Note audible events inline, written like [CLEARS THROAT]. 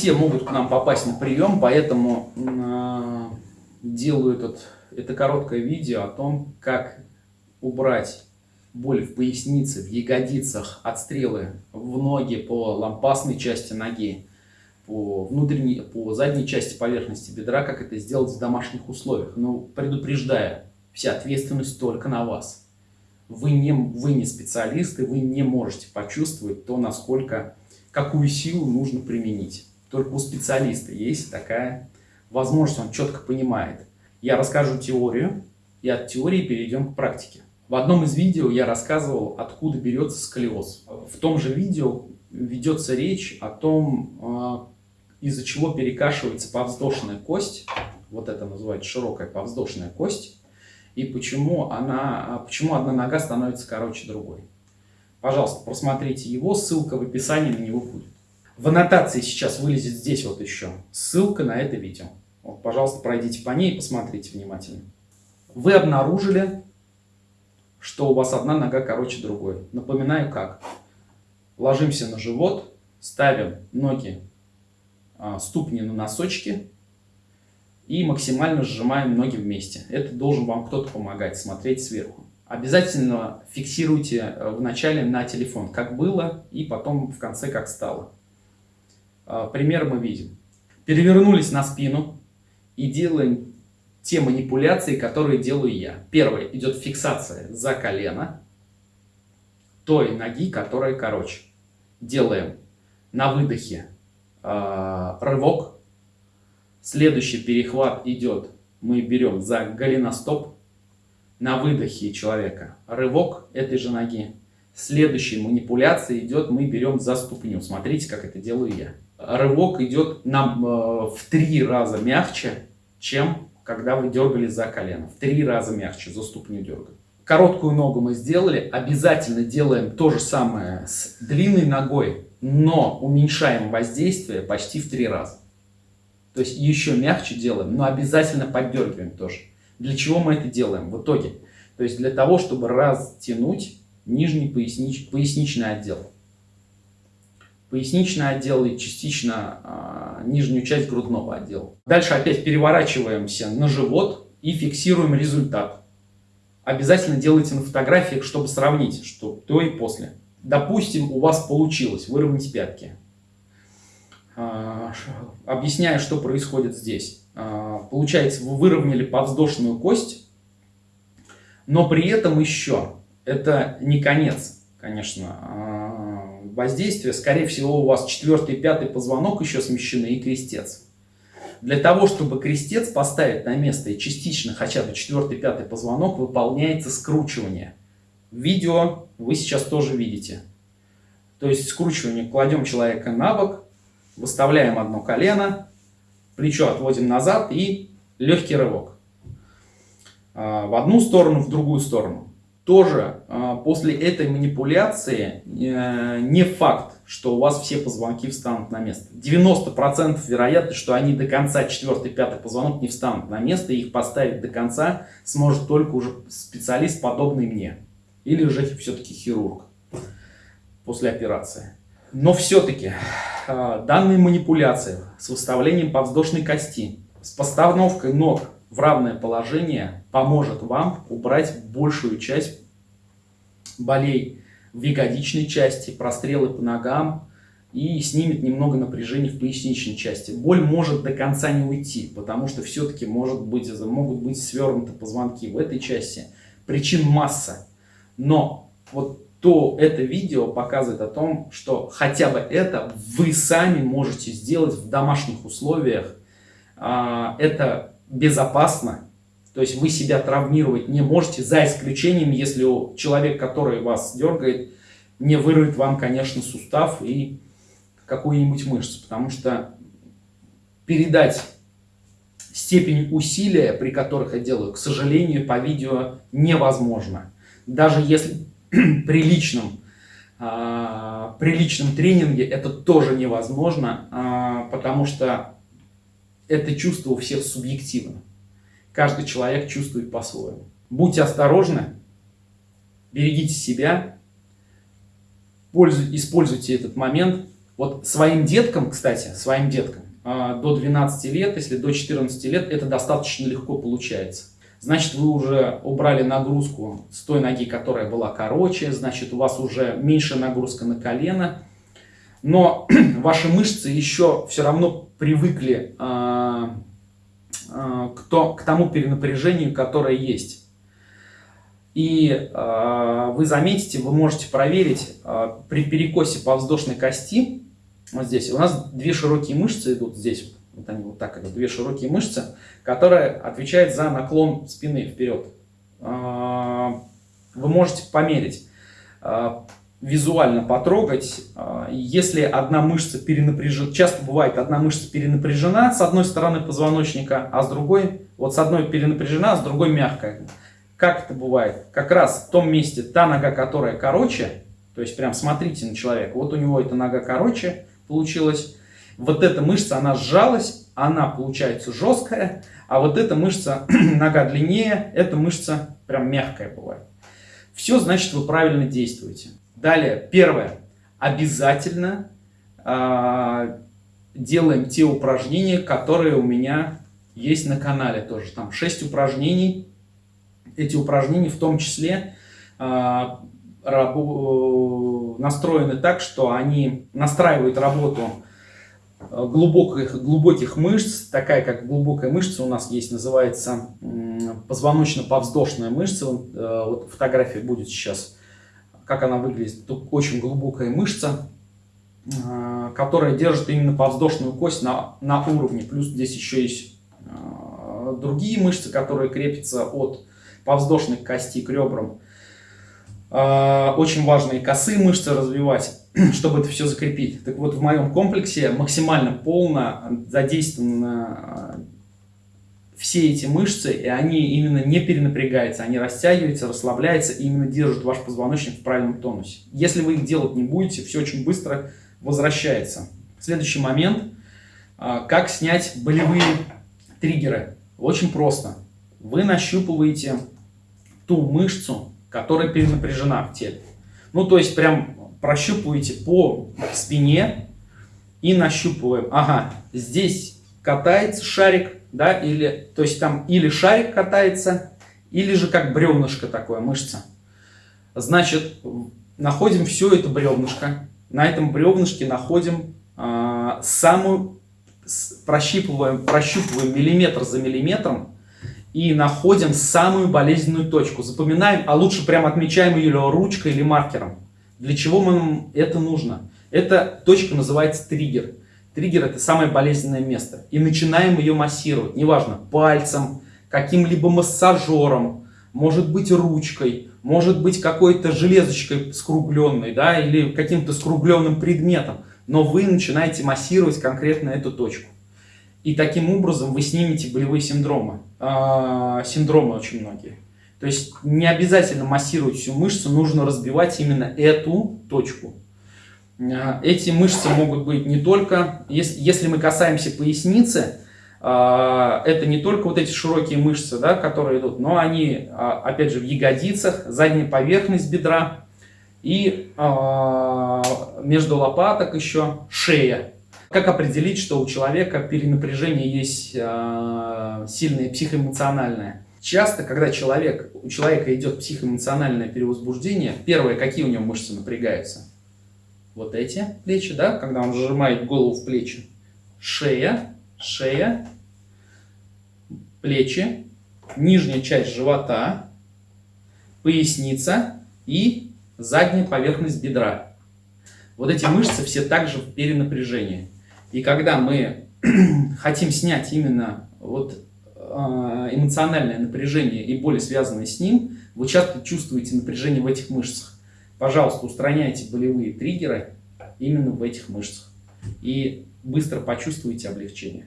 все могут к нам попасть на прием, поэтому э, делаю этот, это короткое видео о том, как убрать боль в пояснице, в ягодицах, отстрелы в ноги по лампасной части ноги, по, внутренней, по задней части поверхности бедра, как это сделать в домашних условиях. Но предупреждаю, вся ответственность только на вас. Вы не, вы не специалисты, вы не можете почувствовать то, насколько, какую силу нужно применить. Только у специалиста есть такая возможность, он четко понимает. Я расскажу теорию, и от теории перейдем к практике. В одном из видео я рассказывал, откуда берется сколиоз. В том же видео ведется речь о том, а, из-за чего перекашивается повздошная кость, вот это называется широкая повздошная кость, и почему, она, а, почему одна нога становится короче другой. Пожалуйста, просмотрите его, ссылка в описании на него будет. В аннотации сейчас вылезет здесь вот еще ссылка на это видео. Вот, пожалуйста, пройдите по ней и посмотрите внимательно. Вы обнаружили что у вас одна нога короче другой. Напоминаю как. Ложимся на живот, ставим ноги, а, ступни на носочки и максимально сжимаем ноги вместе. Это должен вам кто-то помогать, смотреть сверху. Обязательно фиксируйте э, вначале на телефон, как было, и потом в конце, как стало. А, пример мы видим. Перевернулись на спину и делаем те манипуляции, которые делаю я. Первое, идет фиксация за колено той ноги, которая короче. Делаем на выдохе э, рывок. Следующий перехват идет, мы берем за голеностоп. На выдохе человека рывок этой же ноги. Следующая манипуляция идет, мы берем за ступню. Смотрите, как это делаю я. Рывок идет нам э, в три раза мягче, чем когда вы дергали за колено. В три раза мягче, за ступню дергать. Короткую ногу мы сделали. Обязательно делаем то же самое с длинной ногой, но уменьшаем воздействие почти в три раза. То есть еще мягче делаем, но обязательно поддергиваем тоже. Для чего мы это делаем в итоге? То есть для того, чтобы растянуть нижний пояснич, поясничный отдел поясничный отдел и частично а, нижнюю часть грудного отдела. Дальше опять переворачиваемся на живот и фиксируем результат. Обязательно делайте на фотографиях, чтобы сравнить, что до и после. Допустим, у вас получилось выровнять пятки. А, объясняю, что происходит здесь. А, получается, вы выровняли подвздошную кость, но при этом еще это не конец, конечно, воздействия, скорее всего, у вас четвертый и пятый позвонок еще смещены и крестец. Для того, чтобы крестец поставить на место и частично хотя бы четвертый и пятый позвонок, выполняется скручивание. Видео вы сейчас тоже видите. То есть скручивание, кладем человека на бок, выставляем одно колено, плечо отводим назад и легкий рывок. А, в одну сторону, в другую сторону тоже а, после этой манипуляции э, не факт, что у вас все позвонки встанут на место. 90% вероятность, что они до конца 4-5 позвонок не встанут на место, и их поставить до конца сможет только уже специалист, подобный мне. Или же все-таки хирург после операции. Но все-таки а, данные манипуляции с выставлением подвздошной кости, с постановкой ног в равное положение поможет вам убрать большую часть болей в ягодичной части, прострелы по ногам и снимет немного напряжения в поясничной части. Боль может до конца не уйти, потому что все-таки могут быть свернуты позвонки в этой части. Причин масса. Но вот то это видео показывает о том, что хотя бы это вы сами можете сделать в домашних условиях. А, это безопасно. То есть вы себя травмировать не можете, за исключением, если человек, который вас дергает, не вырвет вам, конечно, сустав и какую-нибудь мышцу. Потому что передать степень усилия, при которых я делаю, к сожалению, по видео невозможно. Даже если [CLEARS THROAT] при личном, э, при личном тренинге это тоже невозможно, э, потому что это чувство у всех субъективно. Каждый человек чувствует по-своему. Будьте осторожны, берегите себя, используйте этот момент, Вот своим деткам, кстати, своим деткам а, до 12 лет, если до 14 лет, это достаточно легко получается. Значит, вы уже убрали нагрузку с той ноги, которая была короче, значит, у вас уже меньше нагрузка на колено, но [CLEARS THROAT] ваши мышцы еще все равно привыкли э, к, то, к тому перенапряжению, которое есть. И э, вы заметите, вы можете проверить э, при перекосе подвздошной кости, вот здесь, у нас две широкие мышцы идут здесь, вот они вот так идут, две широкие мышцы, которые отвечают за наклон спины вперед. Э, вы можете померить, э, визуально потрогать, э, если одна мышца перенапряжена, часто бывает одна мышца перенапряжена с одной стороны позвоночника, а с другой, вот с одной перенапряжена, а с другой мягкая. Как это бывает? Как раз в том месте та нога, которая короче, то есть прям смотрите на человека, вот у него эта нога короче получилась, вот эта мышца, она сжалась, она получается жесткая, а вот эта мышца, [CLEARS THROAT] нога длиннее, эта мышца прям мягкая бывает. Все, значит, вы правильно действуете. Далее, первое. Обязательно э, делаем те упражнения, которые у меня есть на канале тоже. Там 6 упражнений эти упражнения в том числе а, настроены так, что они настраивают работу а, глубоких, глубоких мышц, такая как глубокая мышца у нас есть, называется позвоночно-повздошная мышца. Э, вот фотография будет сейчас, как она выглядит. Тут очень глубокая мышца, а, которая держит именно повздошную кость на, на уровне. Плюс здесь еще есть другие мышцы, которые крепятся от повздошных кости к ребрам. А, очень важно и косые мышцы развивать, [CLEARS THROAT] чтобы это все закрепить. Так вот, в моем комплексе максимально полно задействованы а, все эти мышцы, и они именно не перенапрягаются, они растягиваются, расслабляются и именно держат ваш позвоночник в правильном тонусе. Если вы их делать не будете, все очень быстро возвращается. Следующий момент, а, как снять болевые триггеры. Очень просто вы нащупываете ту мышцу, которая перенапряжена в теле. Ну, то есть, прям прощупываете по спине и нащупываем. Ага, здесь катается шарик, да, или, то есть там или шарик катается, или же как бревнышко такое, мышца. Значит, находим все это бревнышко, на этом бревнышке находим э, самую, прощупываем, прощупываем миллиметр за миллиметром и находим самую болезненную точку. Запоминаем, а лучше прям отмечаем ее ручкой или маркером. Для чего нам это нужно? Эта точка называется триггер. Триггер это самое болезненное место. И начинаем ее массировать, неважно, пальцем, каким-либо массажером, может быть ручкой, может быть какой-то железочкой скругленной, да, или каким-то скругленным предметом. Но вы начинаете массировать конкретно эту точку. И таким образом вы снимете болевые синдромы. А, синдромы очень многие. То есть не обязательно массировать всю мышцу, нужно разбивать именно эту точку. А, эти мышцы могут быть не только, если, если мы касаемся поясницы, а, это не только вот эти широкие мышцы, да, которые идут, но они, а, опять же, в ягодицах, задняя поверхность бедра и между лопаток еще шея. Как определить, что у человека перенапряжение есть сильное психоэмоциональное? Часто, когда человек, у человека идет психоэмоциональное перевозбуждение, первое, какие у него мышцы напрягаются? Вот эти плечи, да, когда он сжимает голову в плечи. Шея, шея, плечи, нижняя часть живота, поясница и задняя поверхность бедра. Вот эти мышцы все также в перенапряжении. И когда мы [CLEARS THROAT] хотим снять именно вот а, эмоциональное напряжение и боли, связанные с ним, вы часто чувствуете напряжение в этих мышцах. Пожалуйста, устраняйте болевые триггеры именно в этих мышцах. И быстро почувствуете облегчение.